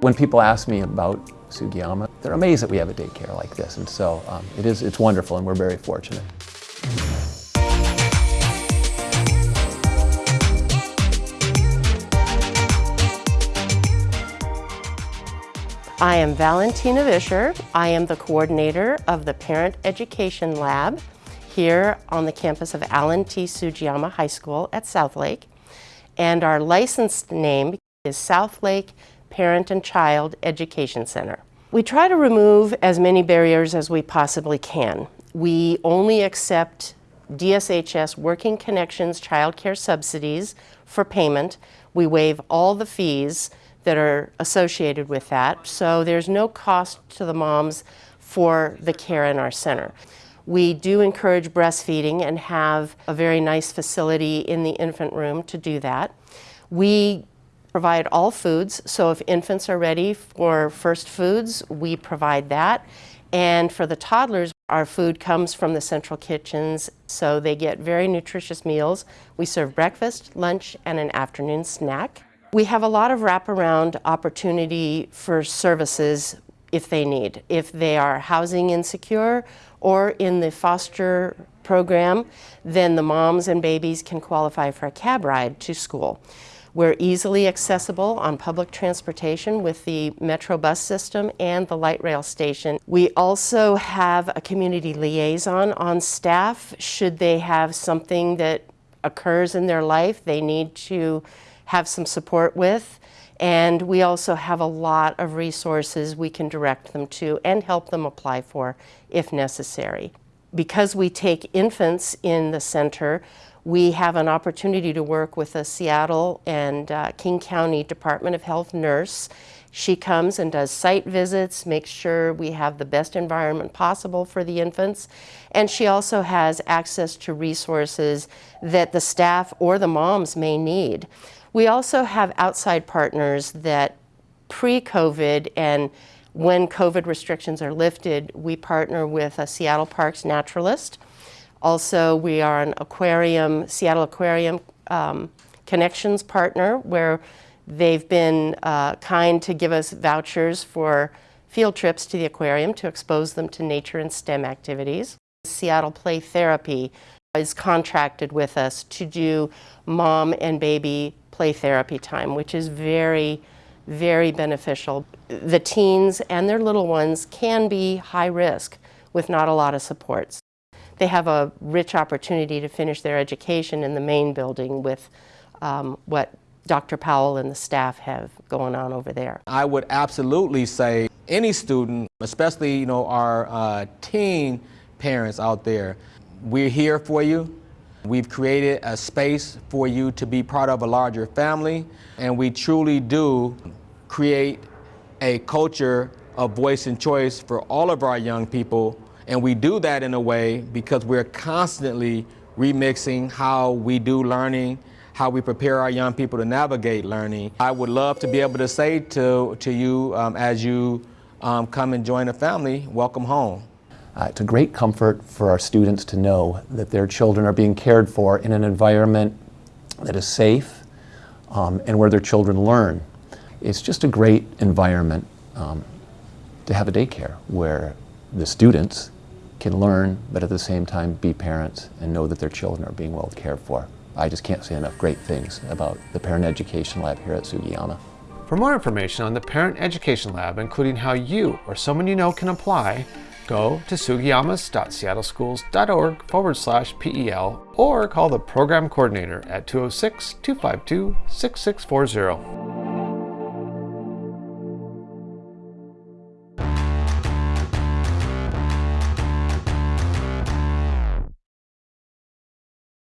When people ask me about Sugiyama, they're amazed that we have a daycare like this, and so um, it is, it's wonderful and we're very fortunate. I am Valentina Vischer. I am the coordinator of the Parent Education Lab here on the campus of Alan T. Sugiyama High School at Southlake. And our licensed name is Southlake Parent and Child Education Center. We try to remove as many barriers as we possibly can. We only accept DSHS Working Connections Child Care Subsidies for payment. We waive all the fees that are associated with that. So there's no cost to the moms for the care in our center. We do encourage breastfeeding and have a very nice facility in the infant room to do that. We provide all foods, so if infants are ready for first foods, we provide that. And for the toddlers, our food comes from the central kitchens, so they get very nutritious meals. We serve breakfast, lunch, and an afternoon snack. We have a lot of wraparound opportunity for services if they need. If they are housing insecure or in the foster program, then the moms and babies can qualify for a cab ride to school. We're easily accessible on public transportation with the Metro bus system and the light rail station. We also have a community liaison on staff should they have something that occurs in their life they need to have some support with. And we also have a lot of resources we can direct them to and help them apply for if necessary. Because we take infants in the center, we have an opportunity to work with a Seattle and uh, King County Department of Health nurse. She comes and does site visits, makes sure we have the best environment possible for the infants, and she also has access to resources that the staff or the moms may need. We also have outside partners that pre-COVID and when COVID restrictions are lifted, we partner with a Seattle Parks naturalist. Also, we are an aquarium, Seattle Aquarium um, Connections partner where they've been uh, kind to give us vouchers for field trips to the aquarium to expose them to nature and STEM activities. Seattle Play Therapy is contracted with us to do mom and baby play therapy time, which is very, very beneficial. The teens and their little ones can be high risk with not a lot of supports. They have a rich opportunity to finish their education in the main building with um, what Dr. Powell and the staff have going on over there. I would absolutely say any student, especially you know our uh, teen parents out there, we're here for you. We've created a space for you to be part of a larger family, and we truly do create a culture of voice and choice for all of our young people, and we do that in a way because we're constantly remixing how we do learning, how we prepare our young people to navigate learning. I would love to be able to say to, to you um, as you um, come and join the family, welcome home. Uh, it's a great comfort for our students to know that their children are being cared for in an environment that is safe um, and where their children learn. It's just a great environment um, to have a daycare where the students can learn but at the same time be parents and know that their children are being well cared for. I just can't say enough great things about the Parent Education Lab here at Sugiyama. For more information on the Parent Education Lab, including how you or someone you know can apply, go to sugiyamas.seattleschools.org forward slash PEL or call the program coordinator at 206 252 6640.